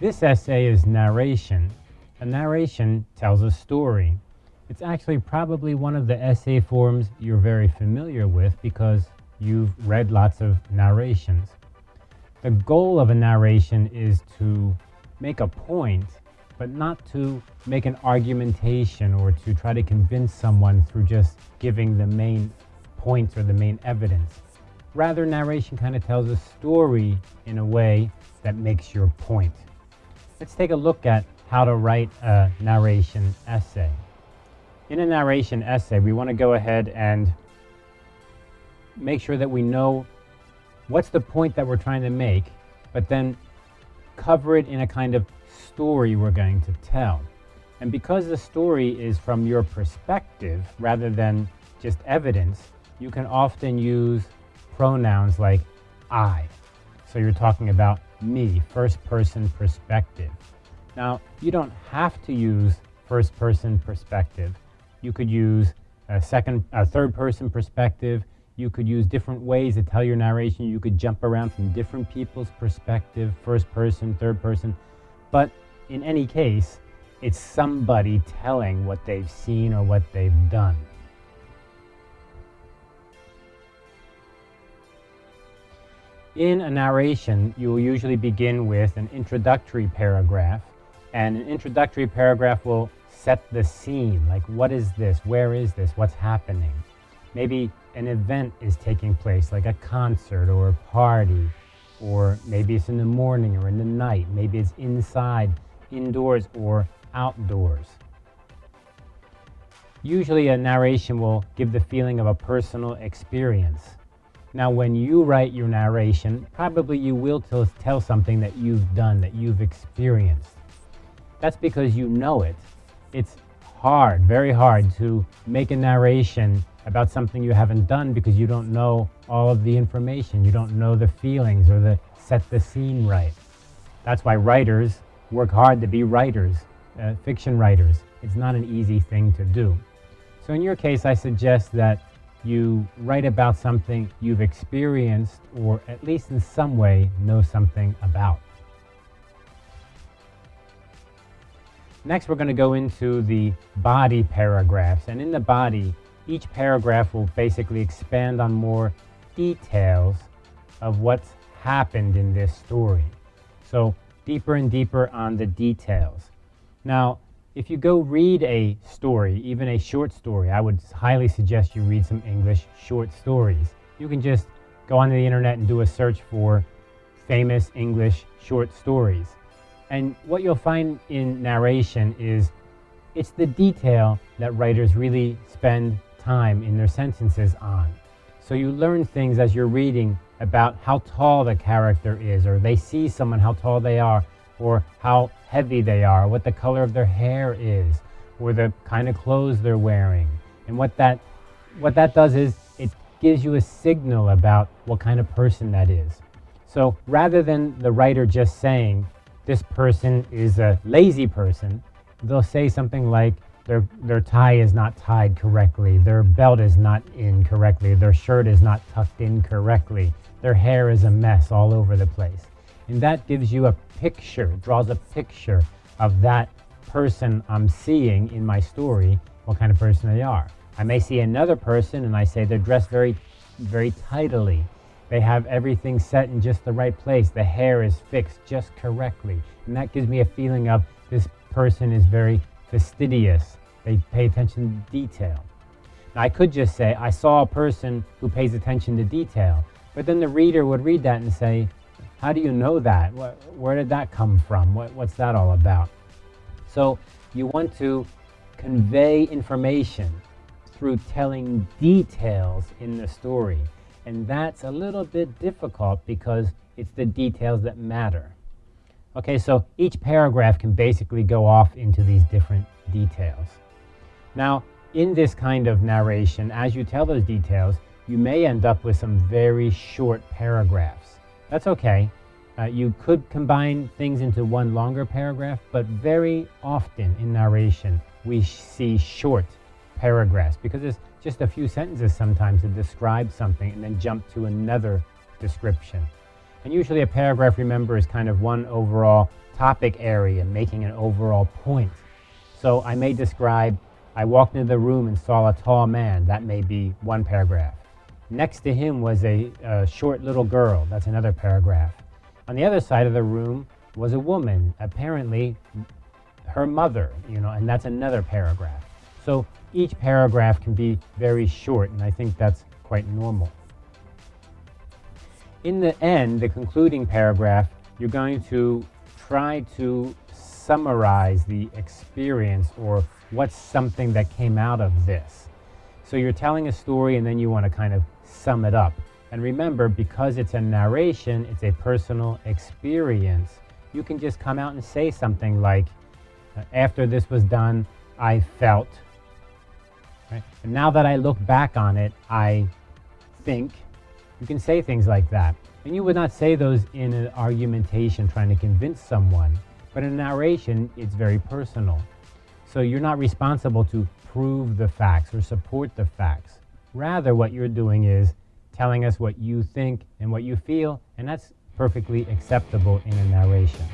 This essay is narration. A narration tells a story. It's actually probably one of the essay forms you're very familiar with because you've read lots of narrations. The goal of a narration is to make a point, but not to make an argumentation or to try to convince someone through just giving the main points or the main evidence. Rather, narration kind of tells a story in a way that makes your point. Let's take a look at how to write a narration essay. In a narration essay, we want to go ahead and make sure that we know what's the point that we're trying to make, but then cover it in a kind of story we're going to tell. And because the story is from your perspective rather than just evidence, you can often use pronouns like I. So you're talking about me, first person perspective. Now, you don't have to use first person perspective. You could use a second, a third person perspective. You could use different ways to tell your narration. You could jump around from different people's perspective, first person, third person. But in any case, it's somebody telling what they've seen or what they've done. In a narration, you will usually begin with an introductory paragraph, and an introductory paragraph will set the scene, like what is this, where is this, what's happening. Maybe an event is taking place, like a concert or a party, or maybe it's in the morning or in the night, maybe it's inside, indoors, or outdoors. Usually a narration will give the feeling of a personal experience. Now, when you write your narration, probably you will tell something that you've done, that you've experienced. That's because you know it. It's hard, very hard to make a narration about something you haven't done because you don't know all of the information. You don't know the feelings or the set the scene right. That's why writers work hard to be writers, uh, fiction writers. It's not an easy thing to do. So in your case, I suggest that you write about something you've experienced or at least in some way know something about. Next, we're going to go into the body paragraphs. And in the body, each paragraph will basically expand on more details of what's happened in this story. So deeper and deeper on the details. Now, if you go read a story, even a short story, I would highly suggest you read some English short stories. You can just go onto the internet and do a search for famous English short stories. And what you'll find in narration is it's the detail that writers really spend time in their sentences on. So you learn things as you're reading about how tall the character is, or they see someone, how tall they are, or how heavy they are, what the color of their hair is, or the kind of clothes they're wearing. And what that, what that does is it gives you a signal about what kind of person that is. So rather than the writer just saying, this person is a lazy person, they'll say something like, their, their tie is not tied correctly, their belt is not in correctly, their shirt is not tucked in correctly, their hair is a mess all over the place. And that gives you a picture, draws a picture of that person I'm seeing in my story, what kind of person they are. I may see another person and I say they're dressed very, very tidily. They have everything set in just the right place. The hair is fixed just correctly. And that gives me a feeling of this person is very fastidious. They pay attention to detail. Now, I could just say, I saw a person who pays attention to detail. But then the reader would read that and say, how do you know that? Where did that come from? What's that all about? So you want to convey information through telling details in the story. And that's a little bit difficult because it's the details that matter. Okay, so each paragraph can basically go off into these different details. Now, in this kind of narration, as you tell those details, you may end up with some very short paragraphs. That's okay. Uh, you could combine things into one longer paragraph, but very often in narration, we see short paragraphs because it's just a few sentences sometimes to describe something and then jump to another description. And usually a paragraph, remember, is kind of one overall topic area, making an overall point. So I may describe, I walked into the room and saw a tall man. That may be one paragraph. Next to him was a, a short little girl. That's another paragraph. On the other side of the room was a woman, apparently her mother, you know, and that's another paragraph. So each paragraph can be very short, and I think that's quite normal. In the end, the concluding paragraph, you're going to try to summarize the experience or what's something that came out of this. So you're telling a story and then you want to kind of sum it up. And remember, because it's a narration, it's a personal experience, you can just come out and say something like, uh, after this was done, I felt. Right? And now that I look back on it, I think. You can say things like that. And you would not say those in an argumentation trying to convince someone. But in narration, it's very personal. So you're not responsible to prove the facts or support the facts. Rather, what you're doing is telling us what you think and what you feel, and that's perfectly acceptable in a narration.